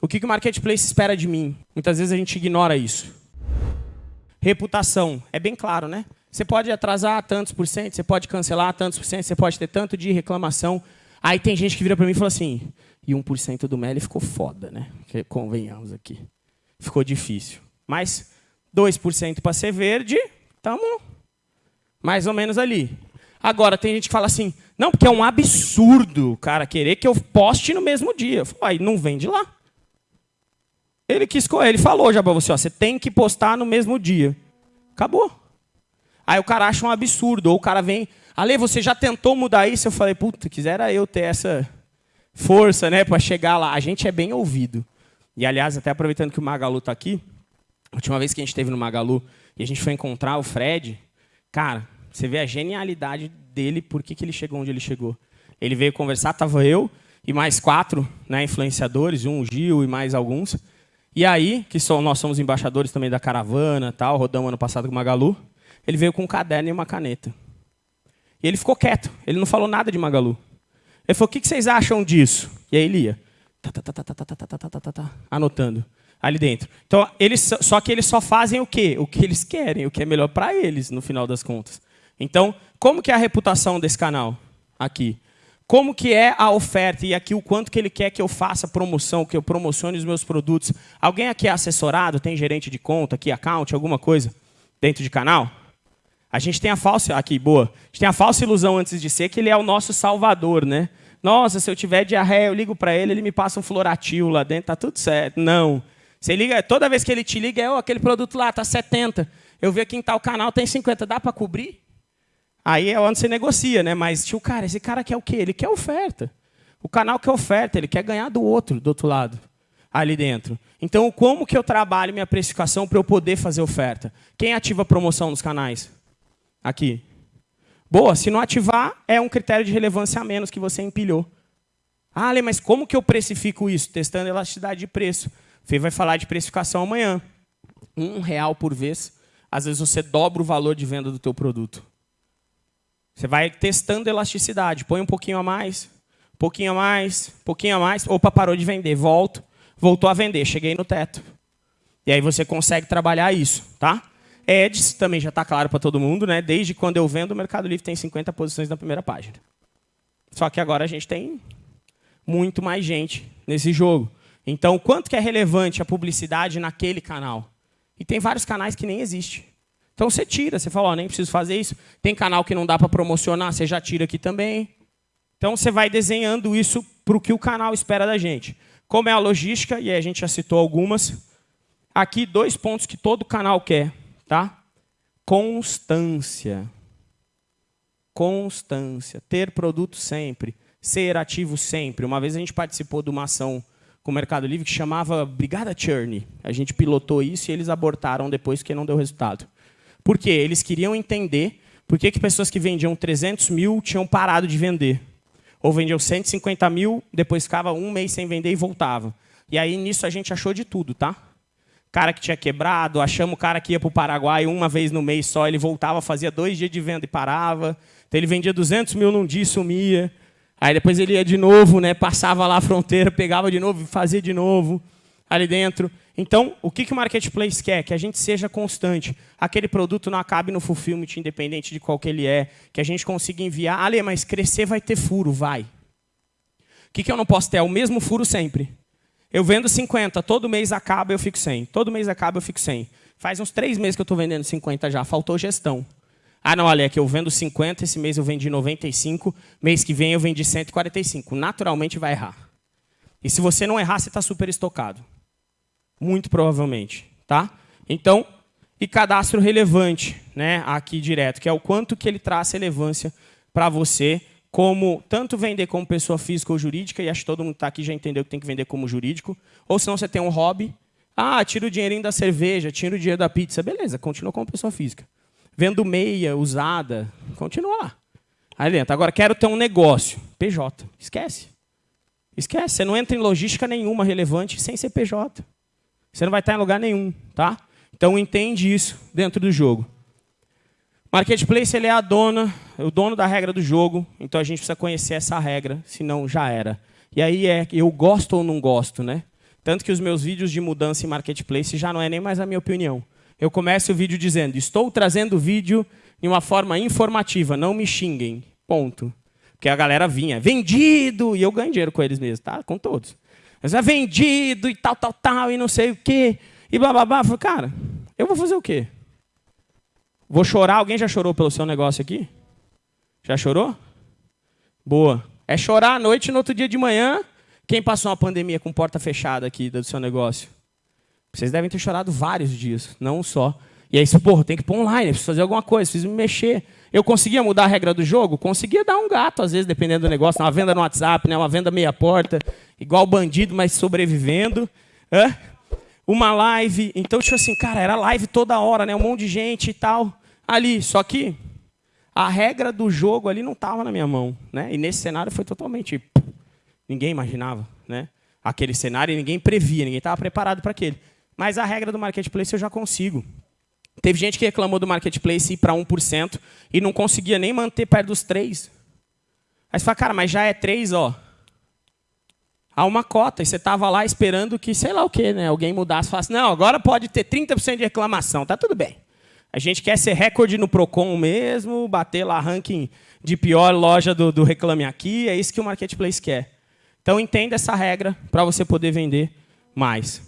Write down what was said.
O que, que o marketplace espera de mim? Muitas vezes a gente ignora isso. Reputação. É bem claro, né? Você pode atrasar tantos por cento, você pode cancelar tantos por cento, você pode ter tanto de reclamação. Aí tem gente que vira para mim e fala assim, e 1% do Meli ficou foda, né? Convenhamos aqui. Ficou difícil. Mas 2% para ser verde, estamos mais ou menos ali. Agora, tem gente que fala assim, não, porque é um absurdo cara querer que eu poste no mesmo dia. Aí não vende lá. Ele quis, ele falou já para você, ó, você tem que postar no mesmo dia. Acabou. Aí o cara acha um absurdo, ou o cara vem, Ale, você já tentou mudar isso? Eu falei, puta, quisera eu ter essa força, né, para chegar lá. A gente é bem ouvido. E aliás, até aproveitando que o Magalu está aqui, a última vez que a gente esteve no Magalu e a gente foi encontrar o Fred, cara, você vê a genialidade dele, por que, que ele chegou onde ele chegou. Ele veio conversar, tava eu e mais quatro né, influenciadores, um Gil e mais alguns. E aí, que só, nós somos embaixadores também da caravana, tal, rodamos ano passado com o Magalu, ele veio com um caderno e uma caneta. E ele ficou quieto, ele não falou nada de Magalu. Ele falou, o que vocês acham disso? E aí ele ia, anotando, ali dentro. Então, eles, só que eles só fazem o quê? O que eles querem, o que é melhor para eles, no final das contas. Então, como que é a reputação desse canal aqui? Como que é a oferta e aqui o quanto que ele quer que eu faça promoção, que eu promocione os meus produtos. Alguém aqui é assessorado, tem gerente de conta, aqui account, alguma coisa dentro de canal? A gente tem a falsa, aqui, boa, a gente tem a falsa ilusão antes de ser que ele é o nosso salvador, né? Nossa, se eu tiver diarreia, eu ligo para ele, ele me passa um floratil lá dentro, tá tudo certo. Não. Você liga, toda vez que ele te liga, é oh, aquele produto lá, tá 70. Eu vi aqui em tal canal, tem 50, dá para cobrir? Aí é onde você negocia, né? Mas, tio, cara, esse cara quer o quê? Ele quer oferta. O canal quer oferta, ele quer ganhar do outro, do outro lado, ali dentro. Então, como que eu trabalho minha precificação para eu poder fazer oferta? Quem ativa promoção nos canais? Aqui. Boa, se não ativar, é um critério de relevância a menos que você empilhou. Ah, Ale, mas como que eu precifico isso? Testando elasticidade de preço. Fê vai falar de precificação amanhã. Um real por vez, às vezes você dobra o valor de venda do teu produto. Você vai testando elasticidade. Põe um pouquinho a mais, um pouquinho a mais, um pouquinho a mais. Opa, parou de vender. Volto. Voltou a vender. Cheguei no teto. E aí você consegue trabalhar isso. tá? Ads também já está claro para todo mundo. né? Desde quando eu vendo, o Mercado Livre tem 50 posições na primeira página. Só que agora a gente tem muito mais gente nesse jogo. Então, quanto que é relevante a publicidade naquele canal? E tem vários canais que nem existe. Então você tira, você fala, oh, nem preciso fazer isso. Tem canal que não dá para promocionar, você já tira aqui também. Então você vai desenhando isso para o que o canal espera da gente. Como é a logística, e a gente já citou algumas. Aqui dois pontos que todo canal quer. Tá? Constância. Constância. Ter produto sempre. Ser ativo sempre. Uma vez a gente participou de uma ação com o Mercado Livre que chamava Brigada Churn. A gente pilotou isso e eles abortaram depois que não deu resultado. Por quê? Eles queriam entender por que, que pessoas que vendiam 300 mil tinham parado de vender. Ou vendiam 150 mil, depois ficava um mês sem vender e voltava. E aí, nisso, a gente achou de tudo, tá? Cara que tinha quebrado, achamos o cara que ia para o Paraguai uma vez no mês só, ele voltava, fazia dois dias de venda e parava. Então, ele vendia 200 mil num dia e sumia. Aí depois ele ia de novo, né, passava lá a fronteira, pegava de novo e fazia de novo ali dentro. Então, o que, que o Marketplace quer? Que a gente seja constante. Aquele produto não acabe no fulfillment, independente de qual que ele é. Que a gente consiga enviar. Ale, mas crescer vai ter furo, vai. O que, que eu não posso ter? É o mesmo furo sempre. Eu vendo 50, todo mês acaba, eu fico 100. Todo mês acaba, eu fico 100. Faz uns três meses que eu estou vendendo 50 já, faltou gestão. Ah, não, olha, é que eu vendo 50, esse mês eu vendi 95, mês que vem eu vendi 145. Naturalmente vai errar. E se você não errar, você está super estocado. Muito provavelmente. Tá? Então, e cadastro relevante, né, aqui direto, que é o quanto que ele traz relevância para você, como tanto vender como pessoa física ou jurídica, e acho que todo mundo está aqui já entendeu que tem que vender como jurídico, ou se não você tem um hobby, ah, tira o dinheirinho da cerveja, tira o dinheiro da pizza, beleza, continua como pessoa física. Vendo meia usada, continua lá. Aí dentro. Agora, quero ter um negócio. PJ. Esquece. Esquece. Você não entra em logística nenhuma relevante sem ser PJ. Você não vai estar em lugar nenhum, tá? Então entende isso dentro do jogo. Marketplace ele é a dona, o dono da regra do jogo, então a gente precisa conhecer essa regra, senão já era. E aí é eu gosto ou não gosto, né? Tanto que os meus vídeos de mudança em marketplace já não é nem mais a minha opinião. Eu começo o vídeo dizendo, estou trazendo o vídeo de uma forma informativa, não me xinguem. Ponto. Porque a galera vinha, vendido, e eu ganho dinheiro com eles mesmo, tá? Com todos. Mas é vendido e tal, tal, tal, e não sei o quê, e blá, blá, blá. Eu falei, cara, eu vou fazer o quê? Vou chorar? Alguém já chorou pelo seu negócio aqui? Já chorou? Boa. É chorar à noite e no outro dia de manhã quem passou uma pandemia com porta fechada aqui do seu negócio? Vocês devem ter chorado vários dias, não um só. E aí, porra, tem que pôr online, preciso fazer alguma coisa, preciso me mexer. Eu conseguia mudar a regra do jogo? Conseguia dar um gato, às vezes, dependendo do negócio. Uma venda no WhatsApp, né? uma venda meia porta, igual bandido, mas sobrevivendo. Uma live. Então, tipo assim, cara, era live toda hora, né? um monte de gente e tal. Ali, só que a regra do jogo ali não estava na minha mão. Né? E nesse cenário foi totalmente Ninguém imaginava né? aquele cenário ninguém previa, ninguém estava preparado para aquele. Mas a regra do marketplace eu já consigo. Teve gente que reclamou do marketplace ir para 1% e não conseguia nem manter perto dos 3%. Aí você fala, cara, mas já é 3%, ó. Há uma cota, e você estava lá esperando que, sei lá o quê, né? Alguém mudasse e falasse, não, agora pode ter 30% de reclamação, tá tudo bem. A gente quer ser recorde no Procon mesmo, bater lá ranking de pior loja do, do Reclame Aqui, é isso que o marketplace quer. Então entenda essa regra para você poder vender mais.